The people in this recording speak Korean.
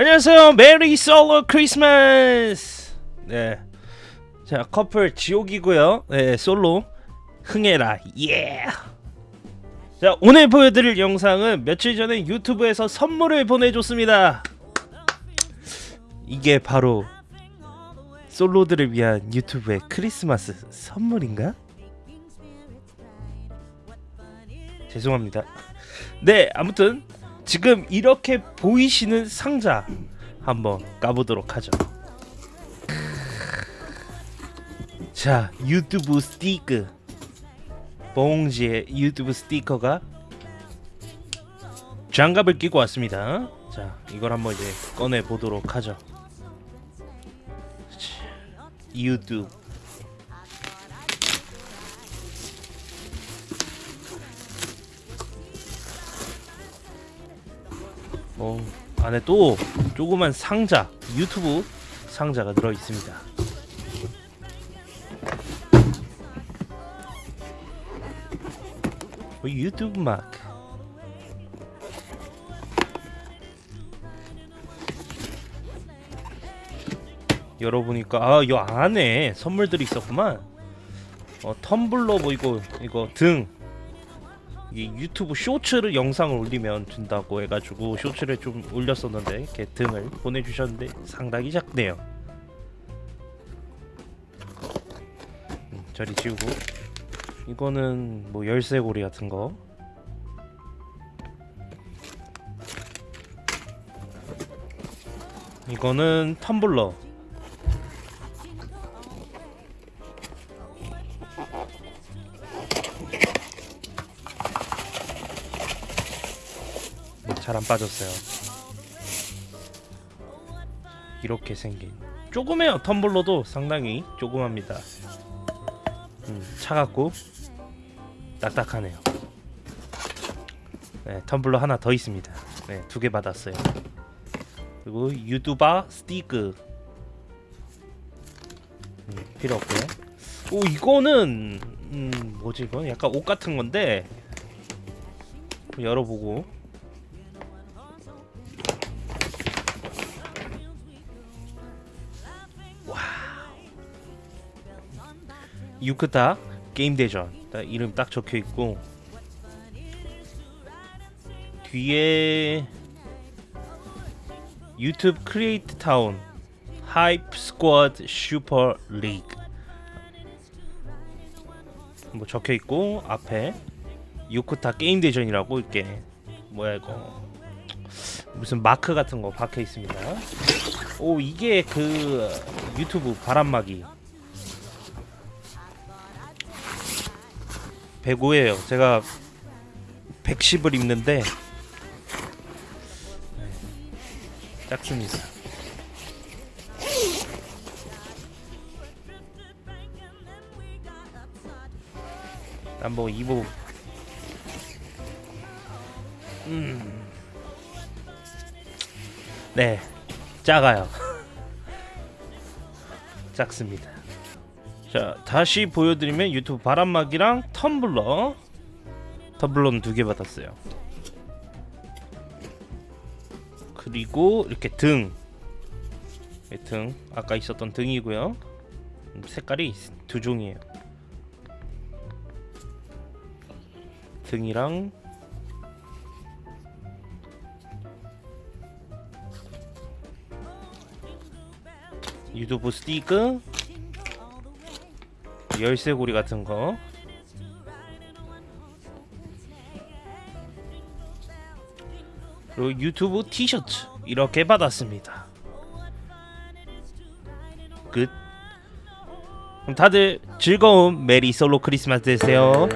안녕하세요. 메리 솔로 크리스마스. 네. 자, 커플 지옥이고요. 네, 솔로 흥해라. 예. 자, 오늘 보여드릴 영상은 며칠 전에 유튜브에서 선물을 보내줬습니다. 이게 바로 솔로들을 위한 유튜브의 크리스마스 선물인가? 죄송합니다. 네, 아무튼 지금 이렇게 보이시는 상자 한번 까보도록 하죠. 자, 유튜브 스티커. 봉지에 유튜브 스티커가 장갑을 끼고 왔습니다. 자, 이걸 한번 이제 꺼내 보도록 하죠. 자, 유튜브 어, 안에 또 조그만 상자, 유튜브 상자가 들어 있습니다. 어, 유튜브 마크. 열어보니까 아, 이 안에 선물들이 있었구만. 어, 텀블러 뭐 이거 이거 등이 유튜브 쇼츠를 영상을 올리면 준다고 해가지고 쇼츠를 좀 올렸었는데 이렇게 등을 보내주셨는데 상당히 작네요. 음, 저리 지우고 이거는 뭐 열쇠고리 같은 거. 이거는 텀블러. 잘 안 빠졌어요. 이렇게 생긴 조그매요 텀블러도 상당히 조그맣니다. 음, 차갑고 딱딱하네요. 네, 텀블러 하나 더 있습니다. 네, 두 개 받았어요. 그리고 유튜버 스티커 음, 필요 없고요. 오 이거는 음, 뭐지 이건 약간 옷 같은 건데 열어보고 유크타 게임 대전. 딱 이름 딱 적혀 있고 뒤에 유튜브 크리에이터 타운 Hype Squad 슈퍼 리그. 뭐 적혀 있고 앞에 유크타 게임 대전이라고 이렇게 뭐야 이거. 무슨 마크 같은 거 박혀 있습니다. 오 이게 그 유튜브 바람막이 105예요. 제가 110을 입는데 작습니다. 한번 입어. 음. 네, 작아요. 작습니다. 자 다시 보여드리면 유튜브 바람막이랑 텀블러. 텀블러는 두 개 받았어요. 그리고 이렇게 등. 등. 아까 있었던 등이고요. 색깔이 두 종이에요. 등이랑 유튜브 스티커 열쇠고리 같은 거. 그리고 유튜브 티셔츠 이렇게 받았습니다. 끝. 그럼 다들 즐거운 메리 솔로 크리스마스 되세요